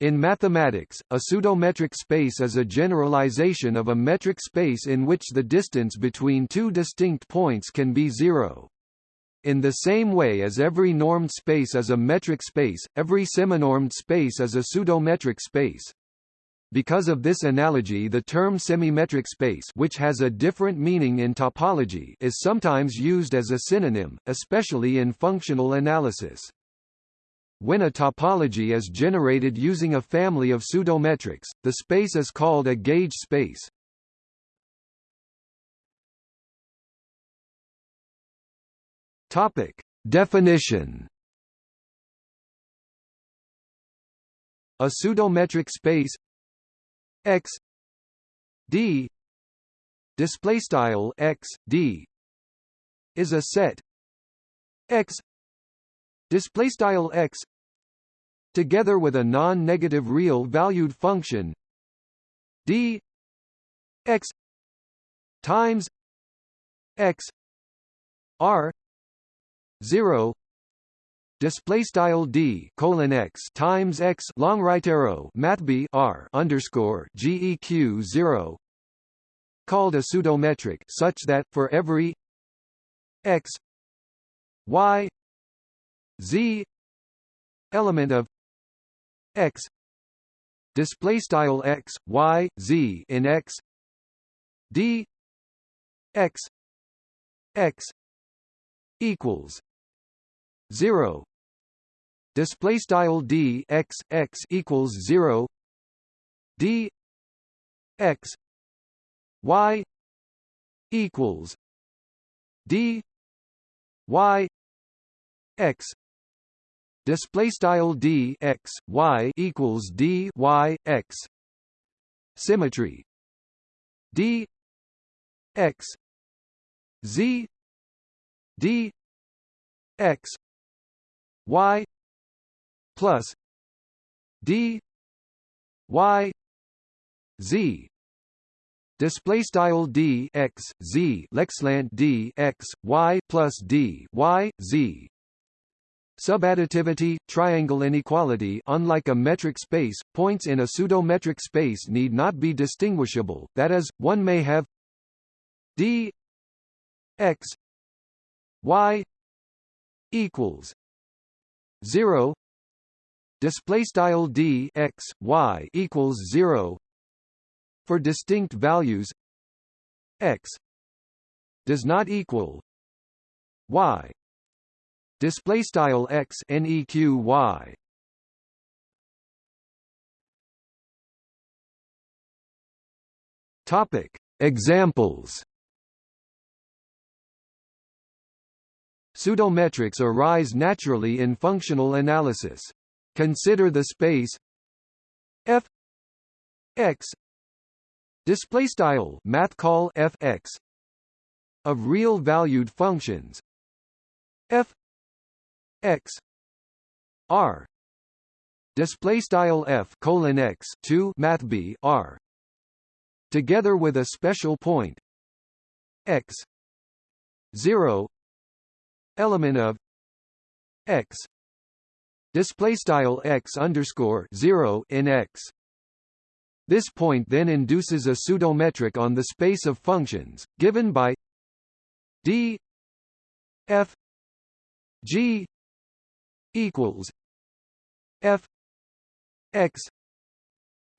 In mathematics, a pseudometric space is a generalization of a metric space in which the distance between two distinct points can be zero. In the same way as every normed space is a metric space, every seminormed space is a pseudometric space. Because of this analogy the term semimetric space which has a different meaning in topology is sometimes used as a synonym, especially in functional analysis. When a topology is generated using a family of pseudometrics, the space is called a gauge space. Topic: Definition. A pseudometric space X D display style X D is a set X display style x together with a non-negative real valued function d x times x r 0 display style d colon x times x long right arrow math b r underscore geq 0 called a pseudometric such that for every x y z element of x display style x y z in x d x x equals 0 display style d x x equals 0 d x y equals d y x display style d x y equals d y x. Symmetry. D x. Z d x. Y plus d y z. Display style d x z leqslant d x y plus d y z Subadditivity, triangle inequality unlike a metric space, points in a pseudometric space need not be distinguishable, that is, one may have d x y equals 0 display style d x y equals 0 for distinct values x does not equal y display style x neq y. Topic. Examples. Pseudometrics arise naturally in functional analysis. Consider the space f x. Display style math call f x. Of real valued functions f x. R. Display style f colon x 2 math b r. Together with a special point. X. 0 element of. X. Display style x underscore 0 in x. This point then induces a pseudometric on the space of functions given by d f g equals f x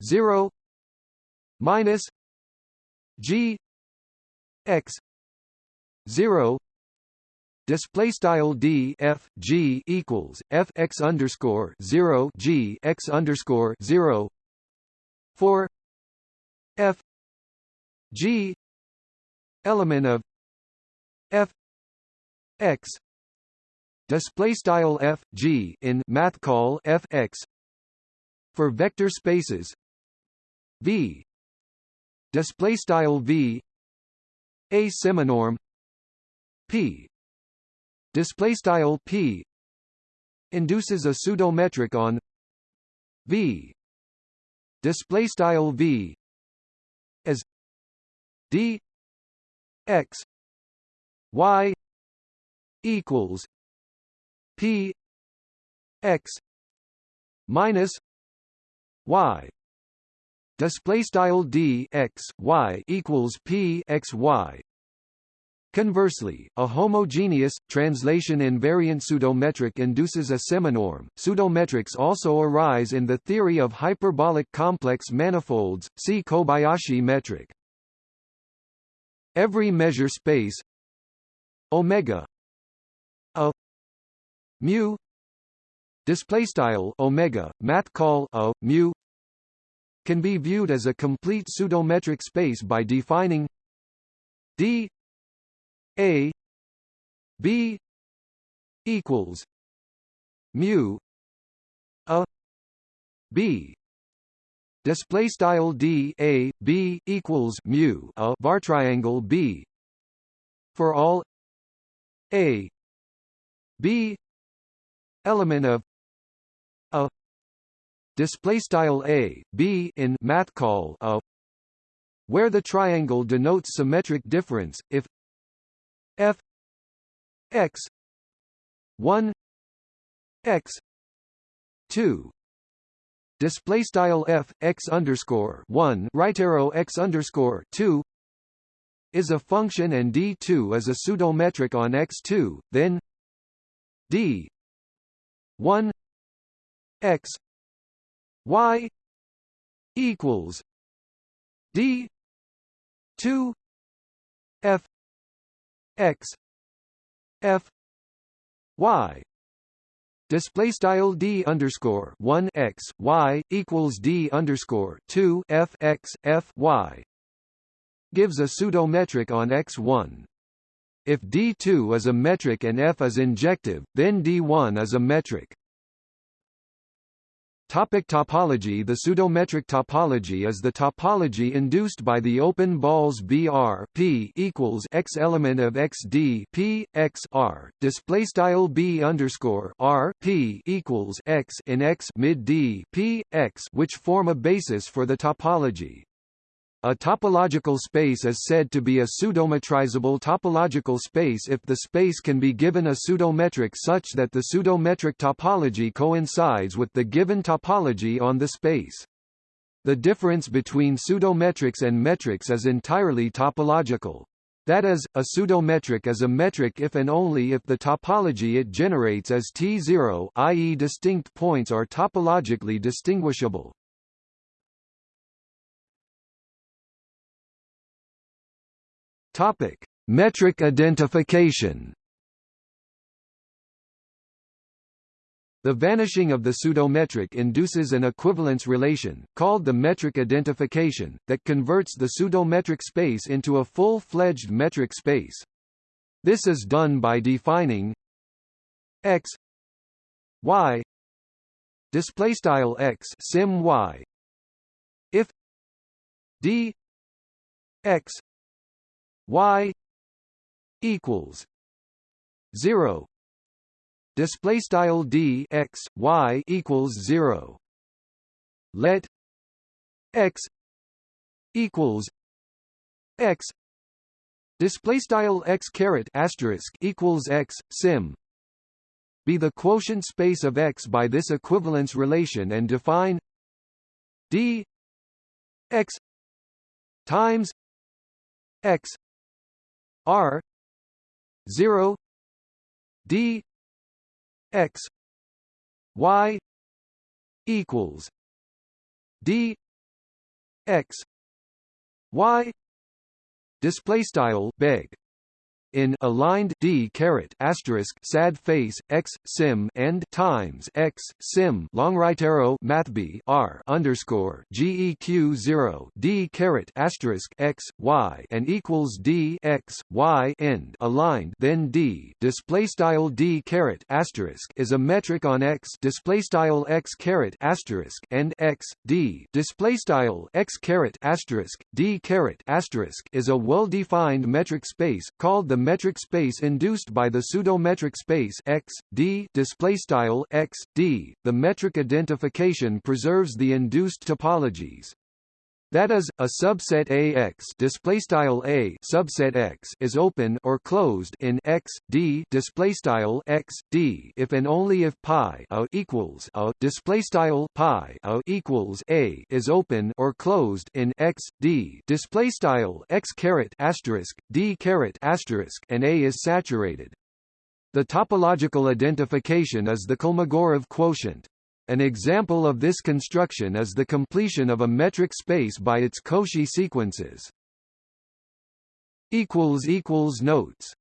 0 minus g x 0 display style d f g equals f x underscore 0 g x underscore 0 for f g element of f x display style f g in math call f x. For vector spaces. V. Display style v. A seminorm. P. Display style p. Induces a pseudometric on v. Display style v. As d. X. Y. Equals p x minus y display style d x y equals p x y Conversely, a homogeneous, translation-invariant pseudometric induces a seminorm. Pseudometrics also arise in the theory of hyperbolic complex manifolds, see Kobayashi metric. Every measure space omega a mu display style omega math call a mu can be viewed as a complete pseudometric space by defining d a b equals mu a b display style d a b equals mu a var triangle b for all a b element of a display style a b in math call a where the triangle denotes symmetric difference. If f x 1 x 2 display style f x underscore 1 right arrow x underscore 2 is a function and d2 is a pseudometric on x2 then d 1 x y equals d 2 f x f y. Display style d underscore 1 x y equals d underscore 2 f x f y. Gives a pseudometric on x1 if d2 is a metric and f is injective then d1 is a metric Topic topology The pseudometric topology is the topology induced by the open balls BR P equals x element of XD P X R display style B underscore R P equals x in X mid D P X which form a basis for the topology. A topological space is said to be a pseudometrizable topological space if the space can be given a pseudometric such that the pseudometric topology coincides with the given topology on the space. The difference between pseudometrics and metrics is entirely topological. That is, a pseudometric is a metric if and only if the topology it generates is T0 i.e. distinct points are topologically distinguishable. Topic: Metric identification. The vanishing of the pseudometric induces an equivalence relation, called the metric identification, that converts the pseudometric space into a full-fledged metric space. This is done by defining x y display style x sim y if d x y equals 0 display style d x y equals 0 let x equals x. Display style x caret asterisk equals x sim. Be the quotient space of x by this equivalence relation and define d x times x R zero D X Y equals D X Y display style beg in aligned d caret asterisk sad face x sim and times x sim long right arrow math b r underscore geq zero d caret asterisk x y and equals d x y end aligned then d display style d caret asterisk is a metric on x display style x caret asterisk and x d display style x caret asterisk d caret asterisk is a well-defined metric space called the metric space induced by the pseudometric space x d display style x d. The metric identification preserves the induced topologies That is, a subset AX display style A subset X is open or closed in X D display style X D if and only if pi a equals a display style pi a equals A is open or closed in X D display style X caret asterisk D caret asterisk and A is saturated. The topological identification is the Kolmogorov quotient. An example of this construction is the completion of a metric space by its Cauchy sequences. Notes